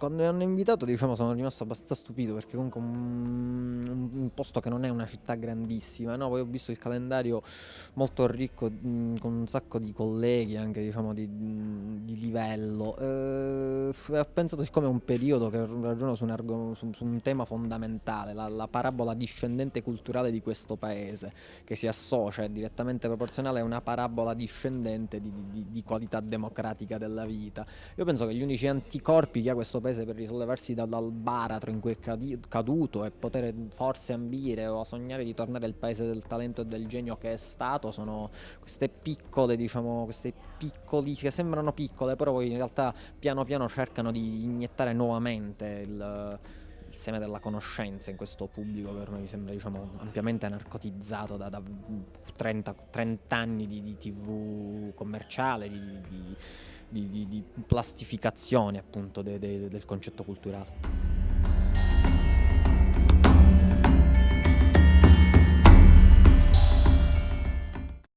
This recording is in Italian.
quando mi hanno invitato, diciamo, sono rimasto abbastanza stupito perché comunque un, un posto che non è una città grandissima, no? Poi ho visto il calendario molto ricco con un sacco di colleghi anche, diciamo, di, di livello. Eh, ho pensato, siccome è un periodo che ragiono su un, argo, su, su un tema fondamentale, la, la, parabola discendente culturale di questo paese, che si associa, è direttamente proporzionale a una parabola discendente di, di, di qualità democratica della vita. Io penso che gli unici anticorpi che ha questo paese per risollevarsi dal, baratro in cui è caduto e poter forse ambire o sognare di tornare al paese del talento e del genio che è stato sono queste piccole, diciamo, queste piccoli, che sembrano piccole, però poi in realtà piano piano cercano di iniettare nuovamente il, il seme della conoscenza in questo pubblico che ormai mi sembra diciamo, ampiamente narcotizzato da, da 30, 30, anni di, di tv commerciale, di, di, di plastificazione appunto de, de, del concetto culturale.